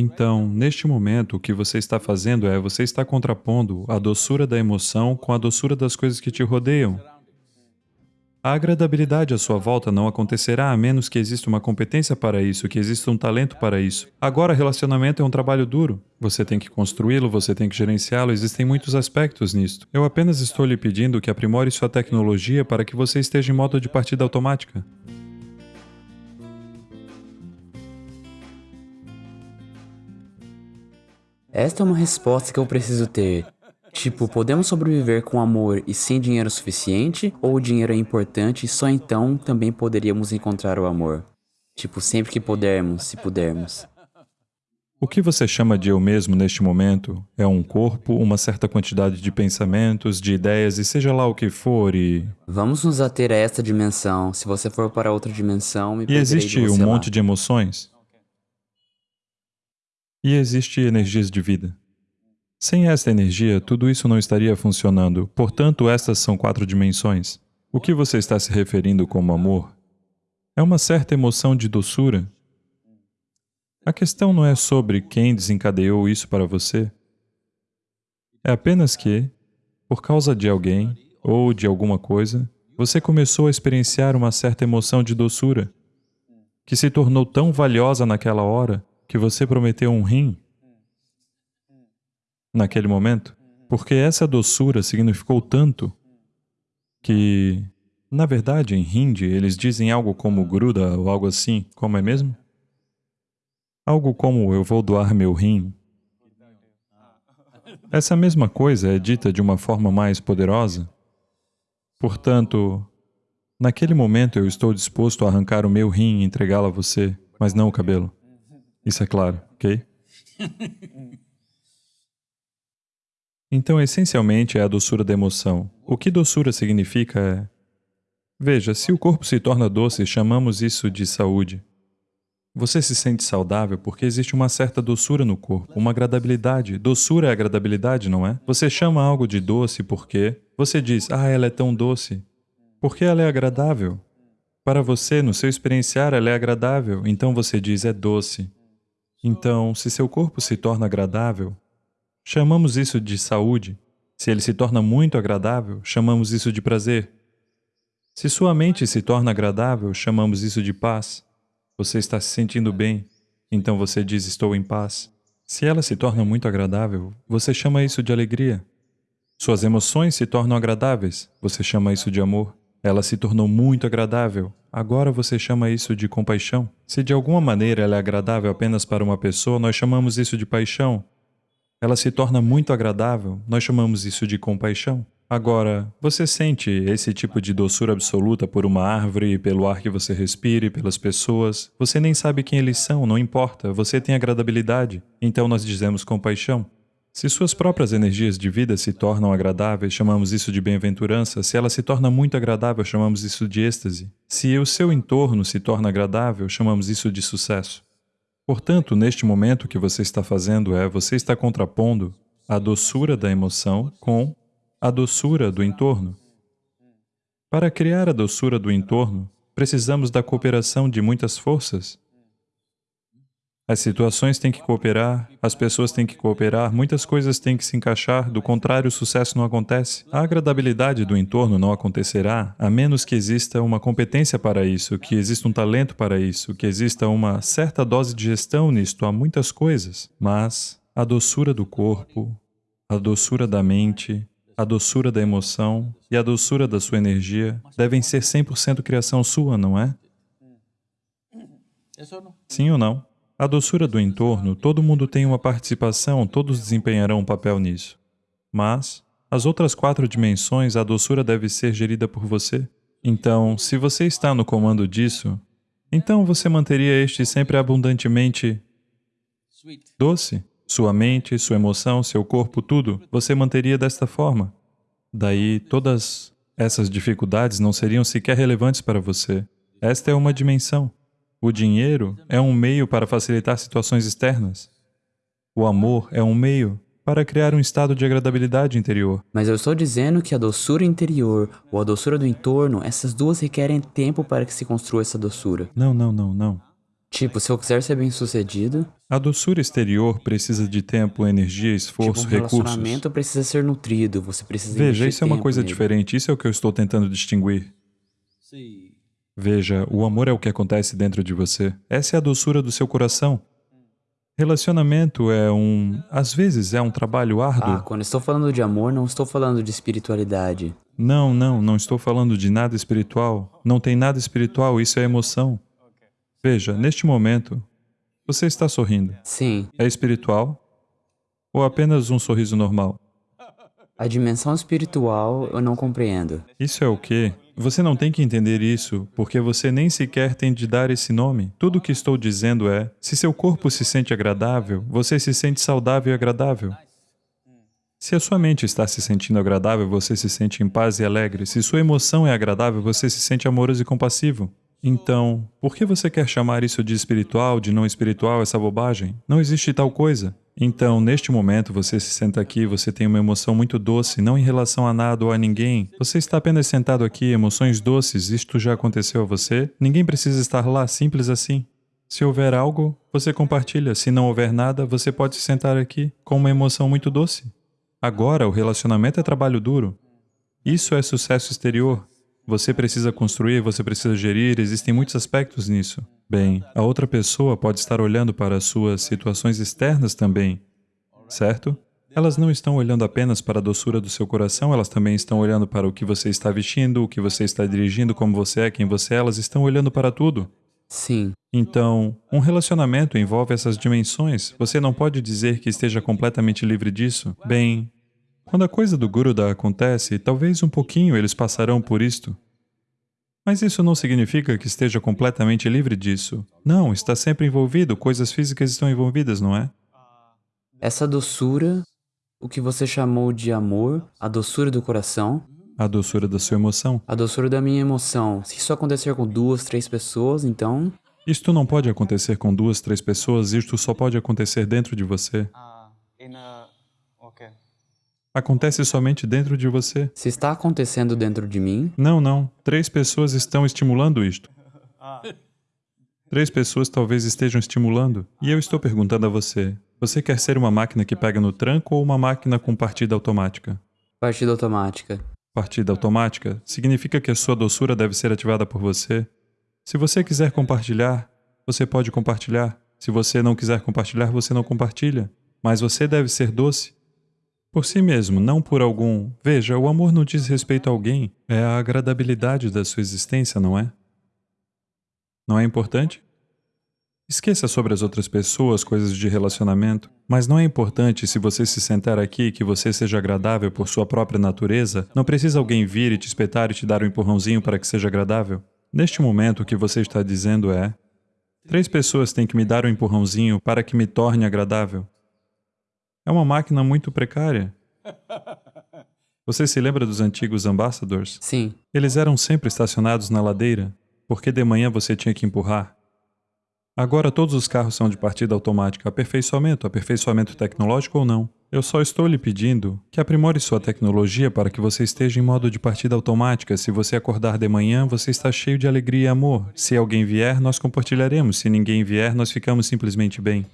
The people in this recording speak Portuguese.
Então, neste momento, o que você está fazendo é, você está contrapondo a doçura da emoção com a doçura das coisas que te rodeiam. A agradabilidade à sua volta não acontecerá a menos que exista uma competência para isso, que exista um talento para isso. Agora, relacionamento é um trabalho duro. Você tem que construí-lo, você tem que gerenciá-lo, existem muitos aspectos nisto. Eu apenas estou lhe pedindo que aprimore sua tecnologia para que você esteja em modo de partida automática. Esta é uma resposta que eu preciso ter. Tipo, podemos sobreviver com amor e sem dinheiro suficiente? Ou o dinheiro é importante e só então também poderíamos encontrar o amor? Tipo, sempre que pudermos, se pudermos. O que você chama de eu mesmo neste momento é um corpo, uma certa quantidade de pensamentos, de ideias e seja lá o que for e... Vamos nos ater a esta dimensão. Se você for para outra dimensão, me E existe um lá. monte de emoções? E existe energias de vida. Sem esta energia, tudo isso não estaria funcionando. Portanto, estas são quatro dimensões. O que você está se referindo como amor é uma certa emoção de doçura. A questão não é sobre quem desencadeou isso para você. É apenas que, por causa de alguém ou de alguma coisa, você começou a experienciar uma certa emoção de doçura, que se tornou tão valiosa naquela hora que você prometeu um rim naquele momento, porque essa doçura significou tanto que, na verdade, em hindi, eles dizem algo como gruda ou algo assim, como é mesmo? Algo como eu vou doar meu rim. Essa mesma coisa é dita de uma forma mais poderosa. Portanto, naquele momento eu estou disposto a arrancar o meu rim e entregá-lo a você, mas não o cabelo. Isso é claro, ok? Então, essencialmente, é a doçura da emoção. O que doçura significa é... Veja, se o corpo se torna doce, chamamos isso de saúde. Você se sente saudável porque existe uma certa doçura no corpo, uma agradabilidade. Doçura é agradabilidade, não é? Você chama algo de doce porque você diz, ah, ela é tão doce. Porque ela é agradável. Para você, no seu experienciar, ela é agradável, então você diz, é doce. Então, se seu corpo se torna agradável, chamamos isso de saúde. Se ele se torna muito agradável, chamamos isso de prazer. Se sua mente se torna agradável, chamamos isso de paz. Você está se sentindo bem, então você diz, estou em paz. Se ela se torna muito agradável, você chama isso de alegria. Suas emoções se tornam agradáveis, você chama isso de amor. Ela se tornou muito agradável, Agora você chama isso de compaixão? Se de alguma maneira ela é agradável apenas para uma pessoa, nós chamamos isso de paixão. Ela se torna muito agradável, nós chamamos isso de compaixão. Agora, você sente esse tipo de doçura absoluta por uma árvore, pelo ar que você respire, pelas pessoas. Você nem sabe quem eles são, não importa, você tem agradabilidade. Então nós dizemos compaixão. Se suas próprias energias de vida se tornam agradáveis, chamamos isso de bem-aventurança. Se ela se torna muito agradável, chamamos isso de êxtase. Se o seu entorno se torna agradável, chamamos isso de sucesso. Portanto, neste momento o que você está fazendo é, você está contrapondo a doçura da emoção com a doçura do entorno. Para criar a doçura do entorno, precisamos da cooperação de muitas forças. As situações têm que cooperar, as pessoas têm que cooperar, muitas coisas têm que se encaixar, do contrário o sucesso não acontece. A agradabilidade do entorno não acontecerá a menos que exista uma competência para isso, que exista um talento para isso, que exista uma certa dose de gestão nisto, há muitas coisas. Mas a doçura do corpo, a doçura da mente, a doçura da emoção e a doçura da sua energia devem ser 100% criação sua, não é? Sim ou não? A doçura do entorno, todo mundo tem uma participação, todos desempenharão um papel nisso. Mas, as outras quatro dimensões, a doçura deve ser gerida por você. Então, se você está no comando disso, então você manteria este sempre abundantemente doce. Sua mente, sua emoção, seu corpo, tudo, você manteria desta forma. Daí, todas essas dificuldades não seriam sequer relevantes para você. Esta é uma dimensão. O dinheiro é um meio para facilitar situações externas. O amor é um meio para criar um estado de agradabilidade interior. Mas eu estou dizendo que a doçura interior ou a doçura do entorno, essas duas requerem tempo para que se construa essa doçura. Não, não, não, não. Tipo, se eu quiser ser bem sucedido, A doçura exterior precisa de tempo, energia, tipo, um esforço, recursos. relacionamento precisa ser nutrido, você precisa Veja, isso é uma coisa nele. diferente, isso é o que eu estou tentando distinguir. Veja, o amor é o que acontece dentro de você. Essa é a doçura do seu coração. Relacionamento é um. Às vezes é um trabalho Ah, árduo. quando estou falando de amor, não estou falando de espiritualidade. Não, não, não estou falando de nada espiritual. Não tem nada espiritual, isso é emoção. Veja, neste momento, você está sorrindo. Sim, É espiritual? Ou apenas um sorriso normal? a dimensão espiritual eu não compreendo. Isso é o quê? Você não tem que entender isso, porque você nem sequer tem de dar esse nome. Tudo o que estou dizendo é: se seu corpo se sente agradável, você se sente saudável e agradável. Se a sua mente está se sentindo agradável, você se sente em paz e alegre. Se sua emoção é agradável, você se sente amoroso e compassivo. Então, por que você quer chamar isso de espiritual, de não espiritual, essa bobagem? Não existe tal coisa. Então, neste momento, você se senta aqui, você tem uma emoção muito doce, não em relação a nada ou a ninguém. Você está apenas sentado aqui, emoções doces, isto já aconteceu a você? Ninguém precisa estar lá, simples assim. Se houver algo, você compartilha. Se não houver nada, você pode se sentar aqui com uma emoção muito doce. Agora, o relacionamento é trabalho duro. Isso é sucesso exterior. Você precisa construir, você precisa gerir, existem muitos aspectos nisso. Bem, a outra pessoa pode estar olhando para as suas situações externas também, certo? Elas não estão olhando apenas para a doçura do seu coração, elas também estão olhando para o que você está vestindo, o que você está dirigindo, como você é, quem você é, elas estão olhando para tudo. Sim, Então, um relacionamento envolve essas dimensões. Você não pode dizer que esteja completamente livre disso. Bem, quando a coisa do Guruda acontece, talvez um pouquinho eles passarão por isto. Mas isso não significa que esteja completamente livre disso. Não, está sempre envolvido, coisas físicas estão envolvidas, não é? essa doçura, o que você chamou de amor, a doçura do coração, A doçura da sua emoção. a doçura da minha emoção. Se isso acontecer com duas, três pessoas, então Isto não pode acontecer com duas, três pessoas, isto só pode acontecer dentro de você. Ah, in a okay. Acontece somente dentro de você. se está acontecendo dentro de mim, Não, não. Três pessoas estão estimulando isto. Três pessoas talvez estejam estimulando. E eu estou perguntando a você: você quer ser uma máquina que pega no tranco ou uma máquina com partida automática? partida automática. Partida automática significa que a sua doçura deve ser ativada por você. Se você quiser compartilhar, você pode compartilhar. Se você não quiser compartilhar, você não compartilha. Mas você deve ser doce. Por si mesmo, não por algum. Veja, o amor não diz respeito a alguém, é a agradabilidade da sua existência, não é? Não é importante? Esqueça sobre as outras pessoas, coisas de relacionamento, mas não é importante se você se sentar aqui que você seja agradável por sua própria natureza, não precisa alguém vir e te espetar e te dar um empurrãozinho para que seja agradável. Neste momento, o que você está dizendo é: três pessoas têm que me dar um empurrãozinho para que me torne agradável. É uma máquina muito precária. Você se lembra dos antigos ambassadors? Sim, Eles eram sempre estacionados na ladeira, porque de manhã você tinha que empurrar. Agora todos os carros são de partida automática. Aperfeiçoamento, aperfeiçoamento tecnológico ou não. Eu só estou lhe pedindo que aprimore sua tecnologia para que você esteja em modo de partida automática. Se você acordar de manhã, você está cheio de alegria e amor. Se alguém vier, nós compartilharemos. Se ninguém vier, nós ficamos simplesmente bem.